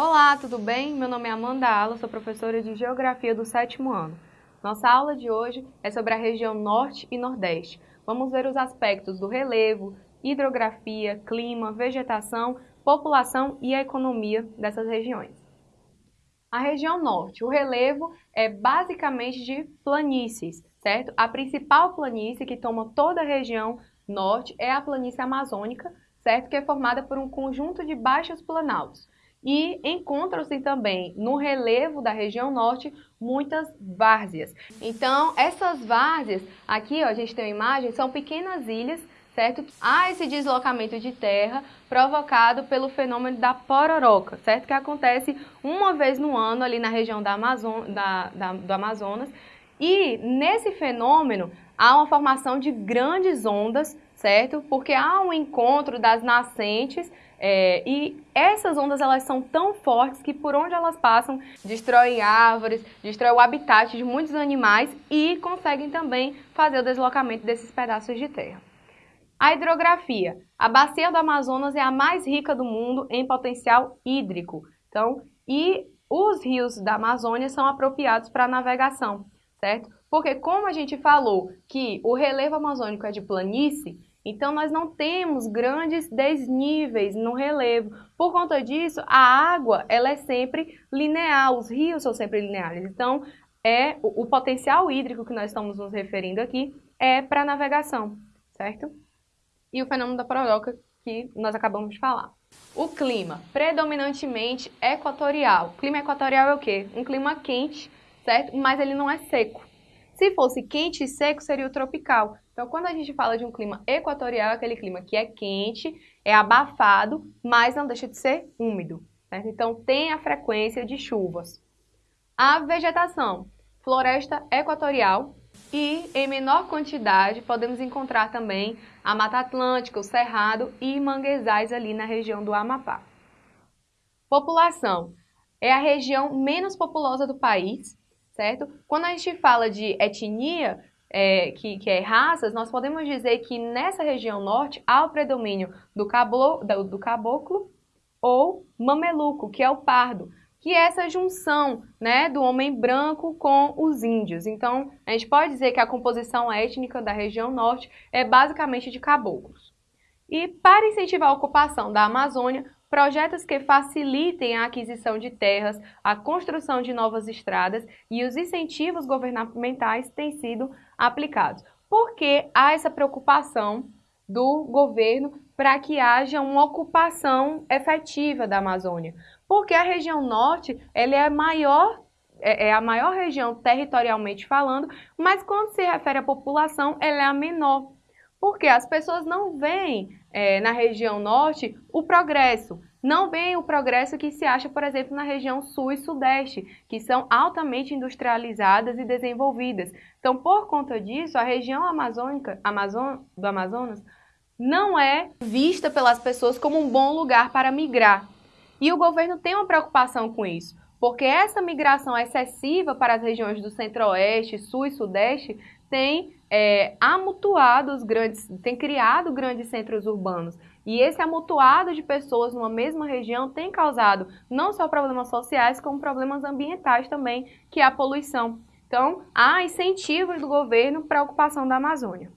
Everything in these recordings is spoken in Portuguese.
Olá, tudo bem? Meu nome é Amanda Ala, sou professora de Geografia do sétimo ano. Nossa aula de hoje é sobre a região Norte e Nordeste. Vamos ver os aspectos do relevo, hidrografia, clima, vegetação, população e a economia dessas regiões. A região Norte, o relevo é basicamente de planícies, certo? A principal planície que toma toda a região Norte é a planície amazônica, certo? Que é formada por um conjunto de baixos planaltos. E encontram-se também no relevo da região norte muitas várzeas. Então, essas várzeas, aqui ó, a gente tem uma imagem, são pequenas ilhas, certo? Há esse deslocamento de terra provocado pelo fenômeno da pororoca, certo? Que acontece uma vez no ano ali na região da Amazon, da, da, do Amazonas. E nesse fenômeno há uma formação de grandes ondas, certo? Porque há um encontro das nascentes é, e essas ondas elas são tão fortes que por onde elas passam destroem árvores, destroem o habitat de muitos animais e conseguem também fazer o deslocamento desses pedaços de terra. A hidrografia. A bacia do Amazonas é a mais rica do mundo em potencial hídrico. Então, e os rios da Amazônia são apropriados para navegação, certo? Porque como a gente falou que o relevo amazônico é de planície, então, nós não temos grandes desníveis no relevo. Por conta disso, a água ela é sempre linear, os rios são sempre lineares. Então, é o, o potencial hídrico que nós estamos nos referindo aqui é para navegação, certo? E o fenômeno da proroca que nós acabamos de falar. O clima, predominantemente equatorial. Clima equatorial é o quê? Um clima quente, certo? Mas ele não é seco. Se fosse quente e seco, seria o tropical. Então, quando a gente fala de um clima equatorial, é aquele clima que é quente, é abafado, mas não deixa de ser úmido. Certo? Então, tem a frequência de chuvas. A vegetação, floresta equatorial e, em menor quantidade, podemos encontrar também a Mata Atlântica, o Cerrado e manguezais ali na região do Amapá. População é a região menos populosa do país, certo? Quando a gente fala de etnia, é, que, que, é raças, nós podemos dizer que nessa região norte há o predomínio do, cablo, do, do caboclo ou mameluco, que é o pardo, que é essa junção né, do homem branco com os índios. Então, a gente pode dizer que a composição étnica da região norte é basicamente de caboclos. E para incentivar a ocupação da Amazônia, projetos que facilitem a aquisição de terras, a construção de novas estradas e os incentivos governamentais têm sido aplicados. Por que há essa preocupação do governo para que haja uma ocupação efetiva da Amazônia? Porque a região norte ela é a maior é, é a maior região territorialmente falando, mas quando se refere à população, ela é a menor. Porque as pessoas não veem é, na região norte o progresso. Não veem o progresso que se acha, por exemplo, na região sul e sudeste, que são altamente industrializadas e desenvolvidas. Então, por conta disso, a região amazônica, Amazon, do Amazonas não é vista pelas pessoas como um bom lugar para migrar. E o governo tem uma preocupação com isso, porque essa migração excessiva para as regiões do centro-oeste, sul e sudeste tem é, amutuado os grandes, tem criado grandes centros urbanos. E esse amutuado de pessoas numa mesma região tem causado não só problemas sociais, como problemas ambientais também, que é a poluição. Então, há incentivos do governo para a ocupação da Amazônia.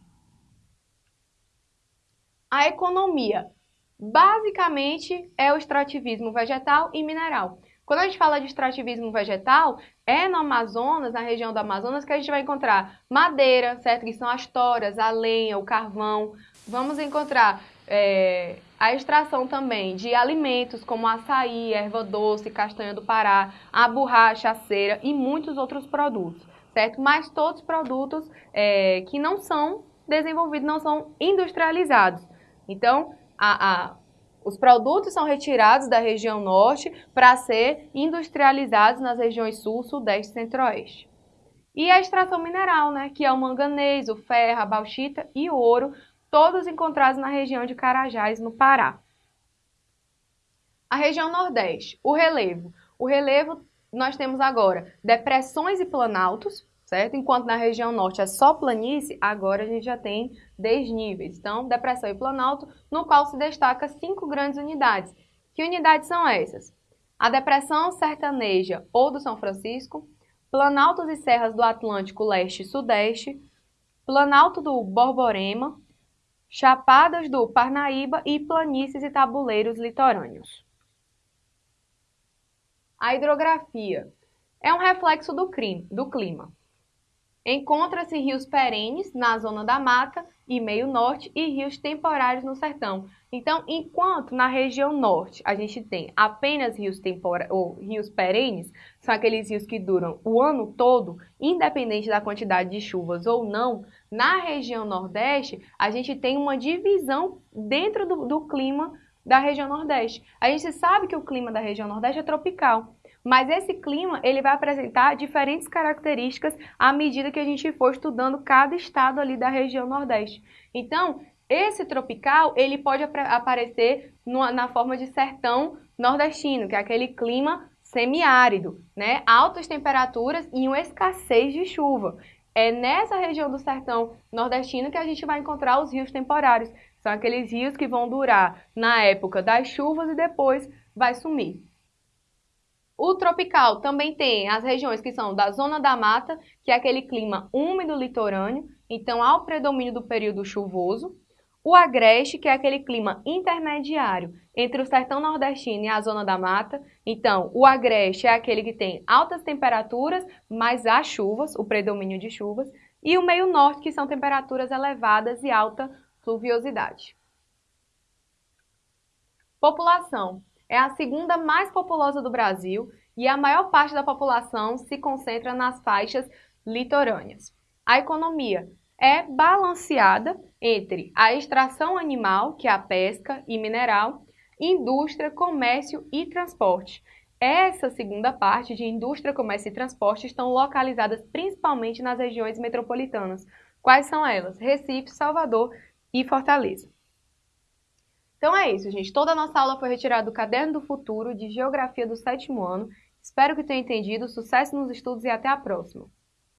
A economia, basicamente, é o extrativismo vegetal e mineral. Quando a gente fala de extrativismo vegetal, é no Amazonas, na região do Amazonas, que a gente vai encontrar madeira, certo? Que são as toras, a lenha, o carvão. Vamos encontrar é, a extração também de alimentos como açaí, erva doce, castanha do Pará, a borracha, a cera e muitos outros produtos, certo? Mas todos produtos é, que não são desenvolvidos, não são industrializados. Então, a, a os produtos são retirados da região norte para ser industrializados nas regiões sul, sudeste e centro-oeste. E a extração mineral, né, que é o manganês, o ferro, a bauxita e o ouro, todos encontrados na região de Carajás, no Pará. A região nordeste, o relevo. O relevo nós temos agora depressões e planaltos, certo? Enquanto na região norte é só planície, agora a gente já tem desníveis. Então, depressão e planalto, no qual se destaca cinco grandes unidades. Que unidades são essas? a Depressão Sertaneja ou do São Francisco, Planaltos e Serras do Atlântico Leste e Sudeste, Planalto do Borborema, Chapadas do Parnaíba e planícies e tabuleiros litorâneos. A hidrografia é um reflexo do, clima. Encontra-se rios perenes na zona da mata e meio norte e rios temporários no sertão. Então, enquanto na região norte a gente tem apenas rios tempora ou rios perenes, são aqueles rios que duram o ano todo, independente da quantidade de chuvas ou não, na região nordeste a gente tem uma divisão dentro do, do clima da região nordeste. A gente sabe que o clima da região nordeste é tropical. Mas esse clima, ele vai apresentar diferentes características à medida que a gente for estudando cada estado ali da região Nordeste. Então, esse tropical, ele pode ap aparecer no, na forma de sertão nordestino, que é aquele clima semiárido, né? Altas temperaturas e uma escassez de chuva. É nessa região do sertão nordestino que a gente vai encontrar os rios temporários. São aqueles rios que vão durar na época das chuvas e depois vai sumir. O tropical também tem as regiões que são da zona da mata, que é aquele clima úmido litorâneo, então há o predomínio do período chuvoso. O agreste, que é aquele clima intermediário entre o sertão nordestino e a zona da mata. Então, o agreste é aquele que tem altas temperaturas, mas há chuvas, o predomínio de chuvas. E o meio norte, que são temperaturas elevadas e alta pluviosidade. População é a segunda mais populosa do Brasil e a maior parte da população se concentra nas faixas litorâneas. A economia é balanceada entre a extração animal, que é a pesca e mineral, indústria, comércio e transporte. Essa segunda parte de indústria, comércio e transporte estão localizadas principalmente nas regiões metropolitanas. Quais são elas? Recife, Salvador e Fortaleza. Então é isso, gente. Toda a nossa aula foi retirada do Caderno do Futuro de Geografia do sétimo ano. Espero que tenha entendido. Sucesso nos estudos e até a próxima!